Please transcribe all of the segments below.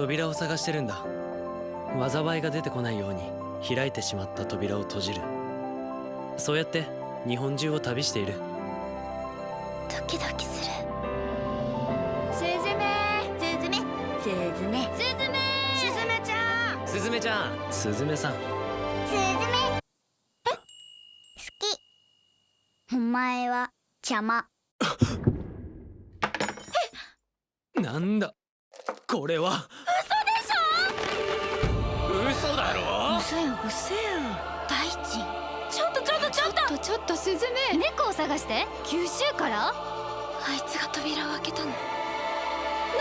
扉を探してるんだ。災いが出てこないように開いてしまった扉を閉じる。そうやって日本中を旅している。ドキドキする。すずめすずめすずめすずめすずめちゃん。すずめちゃん。すずめさん。すずめ好き。お前は邪魔。なんだ。これはろ嘘よ嘘よ大地ちょっと。ちょっとちょっとちょっとすずめ猫を探して九州からあいつが扉を開けたのな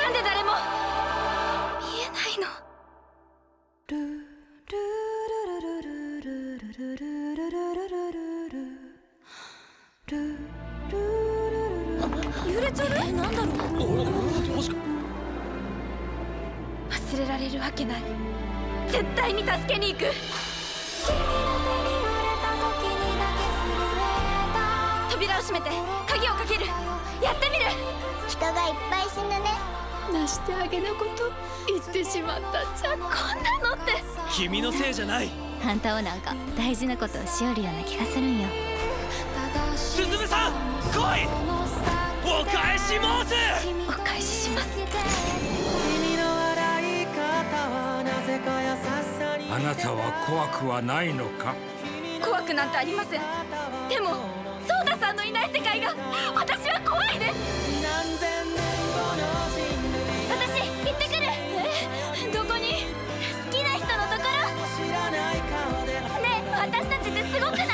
んで誰も見えないの揺れちゃうえなんだろう忘れられるわけない絶対に助けに行く。扉を閉めて鍵をかける。やってみる。人がいっぱい死ぬね。なしてあげのこと言ってしまった。じゃんこんなのって。君のせいじゃない。あんたはなんか大事なことをしおるような気がするんよ。すずめさん来い。お返し申す。お返ししますあなたは怖くはないのか？怖くなんてありません。でもソーダさんのいない世界が私は怖いです。私行ってくる。えどこに？好きな人のところ？ねえ私たちってすごくない？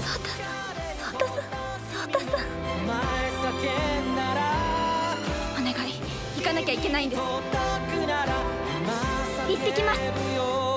ソーダさんソーダさんソーダさん。お願い。行かなきゃいけないんです。行ってきます。